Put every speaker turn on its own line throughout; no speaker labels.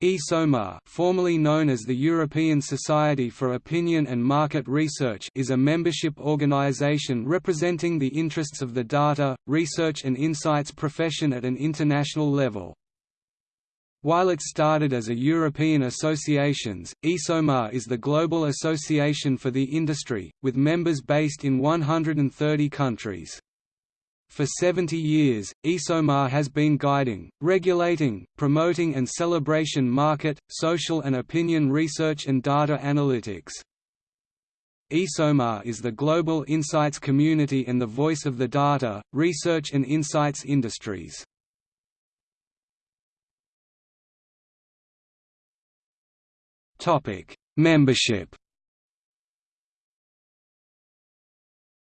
ESOMAR formerly known as the European Society for Opinion and Market Research is a membership organization representing the interests of the data, research and insights profession at an international level. While it started as a European associations, ESOMAR is the global association for the industry, with members based in 130 countries. For 70 years, ESOMAR has been guiding, regulating, promoting and celebration market, social and opinion research and data analytics. ESOMAR is the global insights community and the voice of the data, research and insights industries. Membership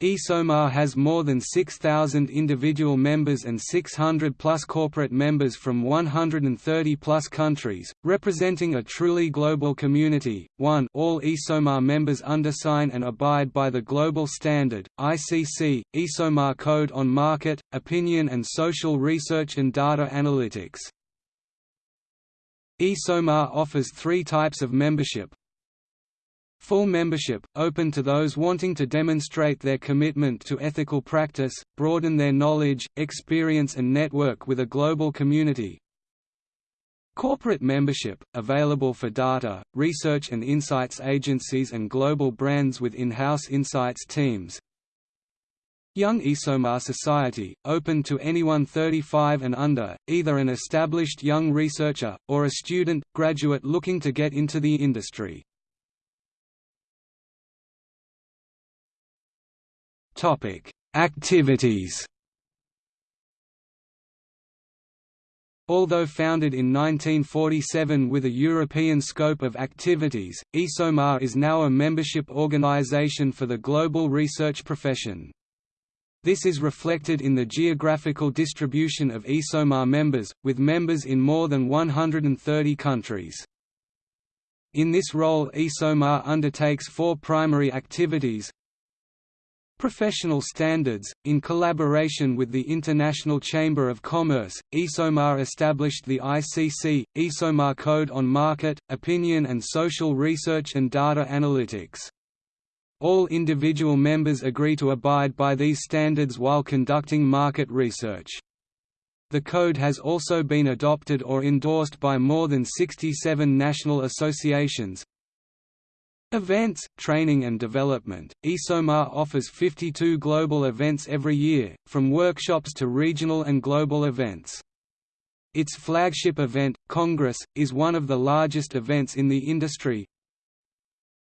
ESOMAR has more than 6,000 individual members and 600-plus corporate members from 130-plus countries, representing a truly global community. 1 All ESOMAR members undersign and abide by the Global Standard, ICC, ESOMAR Code on Market, Opinion and Social Research and Data Analytics. ESOMAR offers three types of membership, Full membership, open to those wanting to demonstrate their commitment to ethical practice, broaden their knowledge, experience and network with a global community. Corporate membership, available for data, research and insights agencies and global brands with in-house insights teams. Young ESOMAR Society, open to anyone 35 and under, either an established young researcher, or a student, graduate looking to get into the industry. Topic: Activities. Although founded in 1947 with a European scope of activities, ESOMAR is now a membership organization for the global research profession. This is reflected in the geographical distribution of ESOMAR members, with members in more than 130 countries. In this role ESOMAR undertakes four primary activities, Professional standards, in collaboration with the International Chamber of Commerce, ESOMAR established the ICC, ESOMAR Code on Market, Opinion and Social Research and Data Analytics. All individual members agree to abide by these standards while conducting market research. The code has also been adopted or endorsed by more than 67 national associations, Events, training and development ESOMAR offers 52 global events every year, from workshops to regional and global events. Its flagship event, Congress, is one of the largest events in the industry.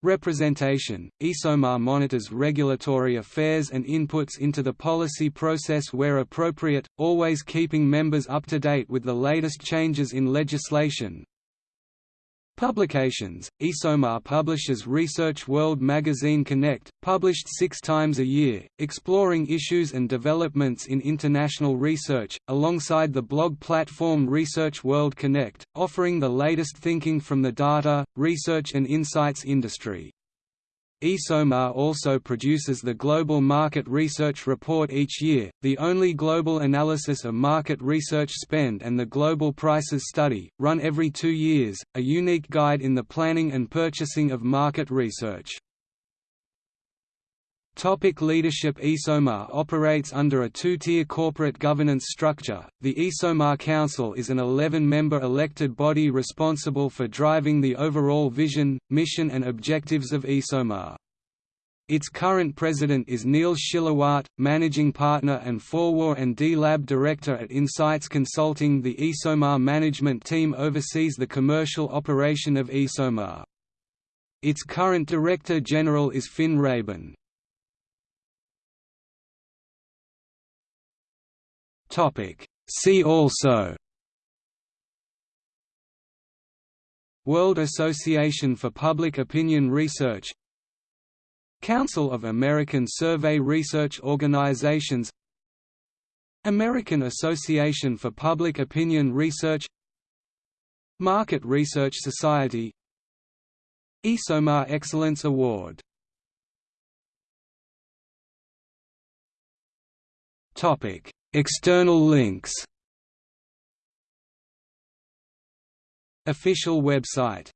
Representation ESOMAR monitors regulatory affairs and inputs into the policy process where appropriate, always keeping members up to date with the latest changes in legislation, Publications ESOMAR publishes Research World magazine Connect, published six times a year, exploring issues and developments in international research, alongside the blog platform Research World Connect, offering the latest thinking from the data, research and insights industry. ESOMAR also produces the Global Market Research Report each year, the only global analysis of market research spend and the Global Prices Study, run every two years, a unique guide in the planning and purchasing of market research. Topic leadership ESOMAR operates under a two-tier corporate governance structure. The ESOMAR Council is an 11-member elected body responsible for driving the overall vision, mission and objectives of ESOMAR. Its current president is Neil Schillewaert, managing partner and Forwar and D-Lab director at InSites Consulting. The ESOMAR management team oversees the commercial operation of ESOMAR. Its current director general is Finn Raben. See also World Association for Public Opinion Research Council of American Survey Research Organizations American Association for Public Opinion Research Market Research Society ESOMAR Excellence Award Topic External links. Official website